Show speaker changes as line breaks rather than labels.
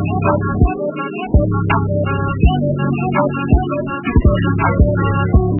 Thank you.